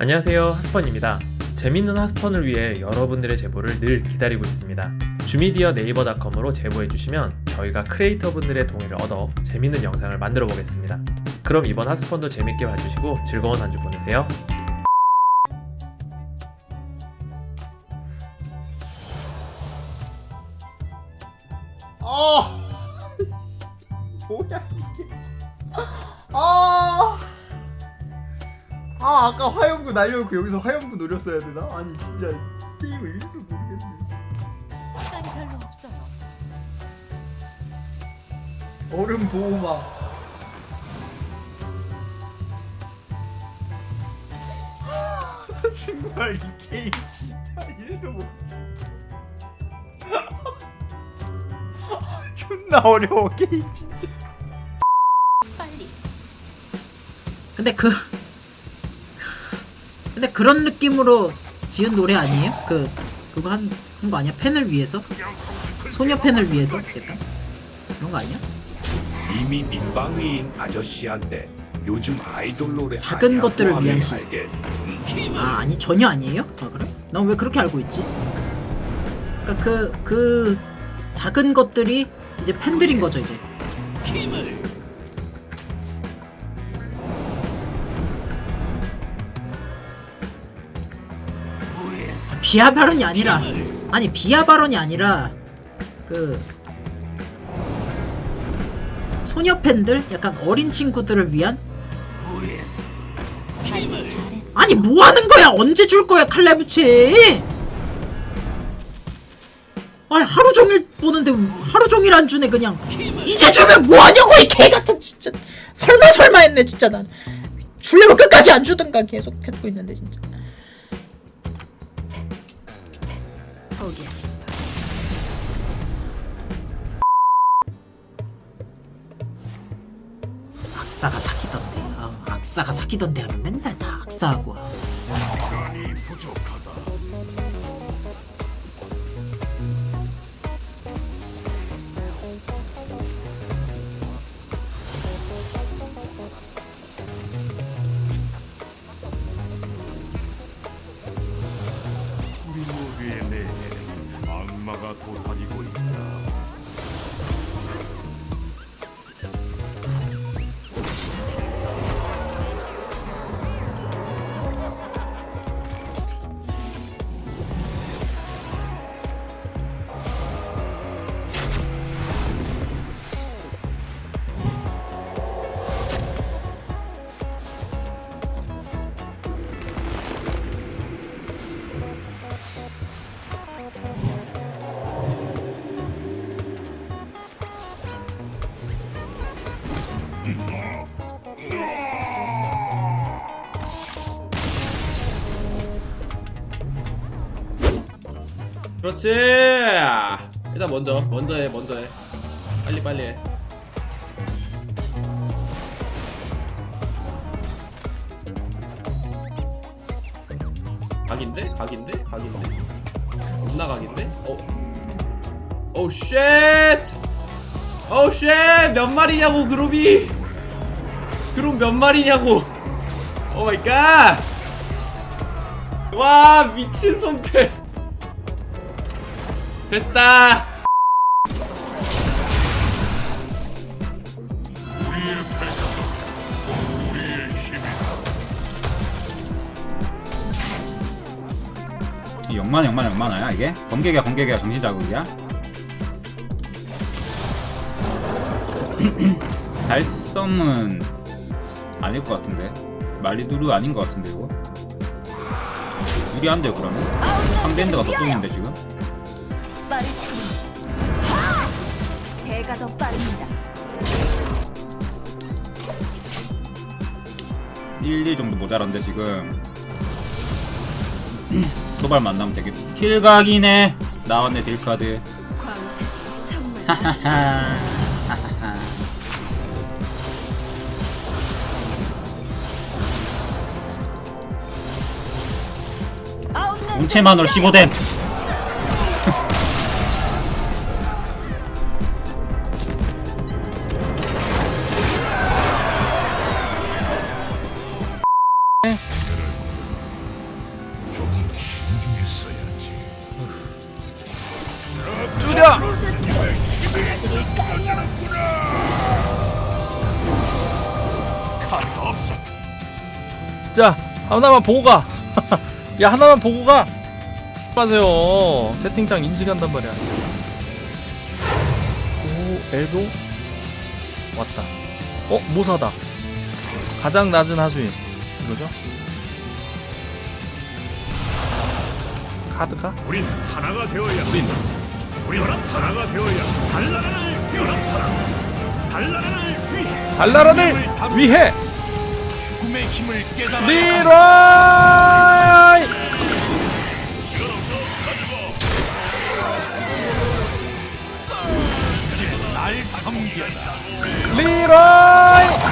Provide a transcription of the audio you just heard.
안녕하세요 하스펀입니다. 재밌는 하스펀을 위해 여러분들의 제보를 늘 기다리고 있습니다. 주미디어 네이버닷컴으로 제보해주시면 저희가 크리에이터분들의 동의를 얻어 재밌는 영상을 만들어 보겠습니다. 그럼 이번 하스펀도 재밌게 봐주시고 즐거운 한 주 보내세요. 아! 뭐야 이게? 아. 아 아까 화염구 날려놓고 여기서 화염구 노렸어야 되나? 아니 진짜 게임을 1도 모르겠네 시간이 별로 없어요. 얼음 보호막 정말 이 게임 진짜 1도 못 존나 어려워 게임 진짜 빨리. 근데 그 근데 그런 느낌으로 지은 노래 아니에요? 그 그거 한 한 거 아니야? 팬을 위해서? 소녀 팬을 위해서? 약간 그런 거 아니야? 이미 민방위인 아저씨한테 요즘 아이돌 노래 작은 것들을 위한 시-. 아 아니 전혀 아니에요? 아 그래? 난 왜 그렇게 알고 있지? 그러니까 그그 작은 것들이 이제 팬들인 거죠 이제. 비하 발언이 아니라 아니 비하 발언이 아니라 그 소녀 팬들 약간 어린 친구들을 위한. 아니 뭐 하는 거야? 언제 줄 거야 칼라부치? 아니 하루 종일 보는데 하루 종일 안 주네 그냥. 이제 주면 뭐 하냐고 이 개 같은 진짜. 설마 설마 했네 진짜 난. 줄려면 끝까지 안 주든가 계속 했고 있는데 진짜. 포기했어. 악사가 사귀던데. 아, 악사가 사귀던데 하면 맨날 다 악사하고. 내면에 악마가 도사 그렇지 일단 먼저 먼저 해 먼저 해 빨리 빨리 해 각인데? 각인데? 각인데? 겁나 각인데? 어? 오우 쉣! 오우 쉣! 몇 마리냐고 그룹이! 그룹 몇 마리냐고! Oh my god! 와 미친 손패! 됐다! 이 영만 영만 영만화야 이게? 번개가 번개가 정신자극이야? 달섬은 아닐 것 같은데 말리두루 아닌 것 같은데 이거 유리한데 그러면? 상대인데가 더 뚱인데 지금? 제가 더 빠릅니다. 1, 2 정도 모자란데 지금 도발 만나면 되겠다 킬각이네 나왔네 딜카드 하하하 뭉체만으로 15댐 자, 하나만 보고 가. 야 하나만 보고 가. 하세요. 채팅창 인식한단 말이야. 오 에도 왔다. 어 모사다. 가장 낮은 하수인 이거죠? 카드가? 우린 하나가 되어야 우린 우린 하나가 되어야 달나라를 연합하라 달나라를 위해 달나라를 위해 죽음의 힘을 깨달아 리라 ลีร้อย